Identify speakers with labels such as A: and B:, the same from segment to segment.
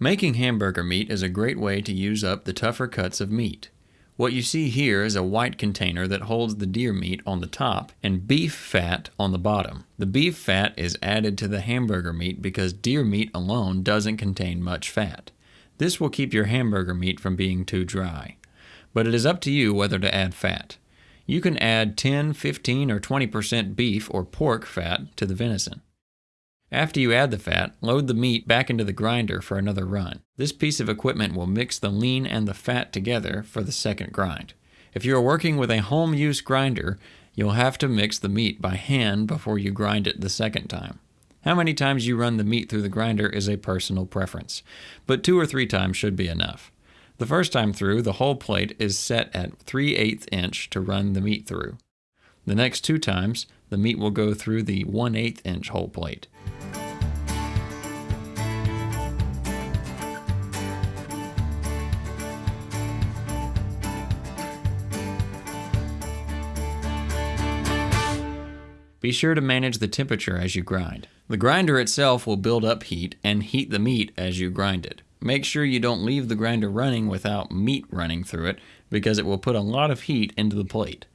A: Making hamburger meat is a great way to use up the tougher cuts of meat. What you see here is a white container that holds the deer meat on the top and beef fat on the bottom. The beef fat is added to the hamburger meat because deer meat alone doesn't contain much fat. This will keep your hamburger meat from being too dry. But it is up to you whether to add fat. You can add 10, 15, or 20% beef or pork fat to the venison. After you add the fat, load the meat back into the grinder for another run. This piece of equipment will mix the lean and the fat together for the second grind. If you are working with a home use grinder, you'll have to mix the meat by hand before you grind it the second time. How many times you run the meat through the grinder is a personal preference, but two or three times should be enough. The first time through, the hole plate is set at 3 8 inch to run the meat through. The next two times, the meat will go through the 1 8 inch hole plate. Be sure to manage the temperature as you grind. The grinder itself will build up heat and heat the meat as you grind it. Make sure you don't leave the grinder running without meat running through it because it will put a lot of heat into the plate.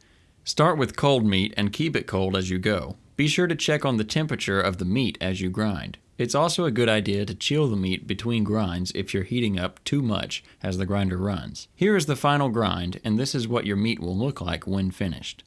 A: Start with cold meat and keep it cold as you go. Be sure to check on the temperature of the meat as you grind. It's also a good idea to chill the meat between grinds if you're heating up too much as the grinder runs. Here is the final grind, and this is what your meat will look like when finished.